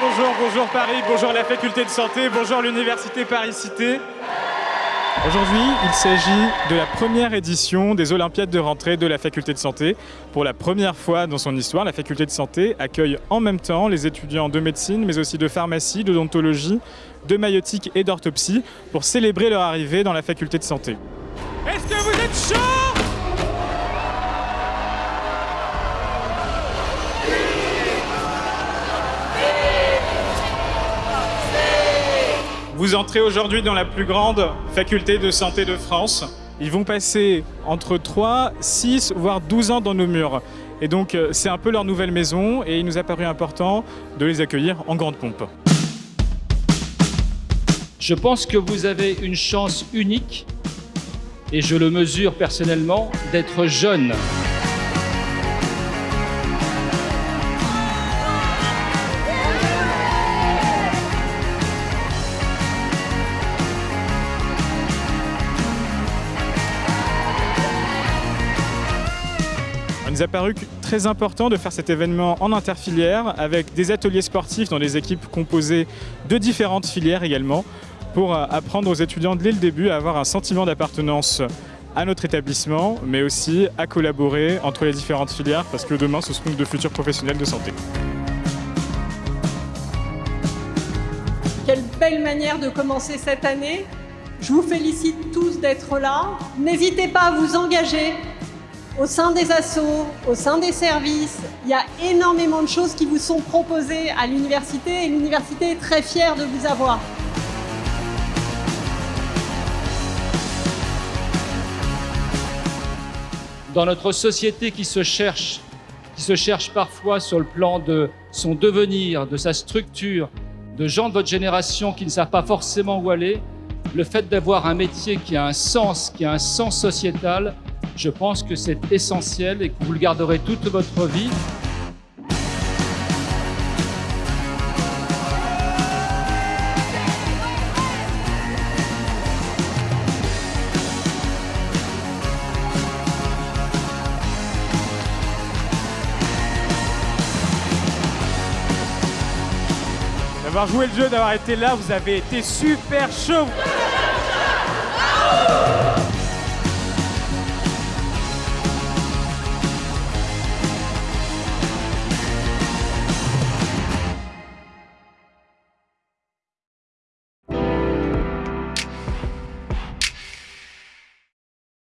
bonjour, bonjour Paris, bonjour la faculté de santé, bonjour l'université Paris-Cité. Aujourd'hui, il s'agit de la première édition des Olympiades de rentrée de la faculté de santé. Pour la première fois dans son histoire, la faculté de santé accueille en même temps les étudiants de médecine, mais aussi de pharmacie, d'odontologie, de maïotique et d'orthopsie pour célébrer leur arrivée dans la faculté de santé. Est-ce que vous êtes chaud? Vous entrez aujourd'hui dans la plus grande faculté de santé de France. Ils vont passer entre 3, 6, voire 12 ans dans nos murs. Et donc euh, c'est un peu leur nouvelle maison et il nous a paru important de les accueillir en grande pompe. Je pense que vous avez une chance unique, et je le mesure personnellement, d'être jeune. Il nous a paru très important de faire cet événement en interfilière avec des ateliers sportifs dans des équipes composées de différentes filières également pour euh, apprendre aux étudiants dès le début à avoir un sentiment d'appartenance à notre établissement, mais aussi à collaborer entre les différentes filières parce que demain ce seront de futurs professionnels de santé. Quelle belle manière de commencer cette année. Je vous félicite tous d'être là. N'hésitez pas à vous engager au sein des assos, au sein des services. Il y a énormément de choses qui vous sont proposées à l'université et l'université est très fière de vous avoir. Dans notre société qui se cherche, qui se cherche parfois sur le plan de son devenir, de sa structure, de gens de votre génération qui ne savent pas forcément où aller, le fait d'avoir un métier qui a un sens, qui a un sens sociétal, je pense que c'est essentiel et que vous le garderez toute votre vie. D'avoir joué le jeu, d'avoir été là, vous avez été super chaud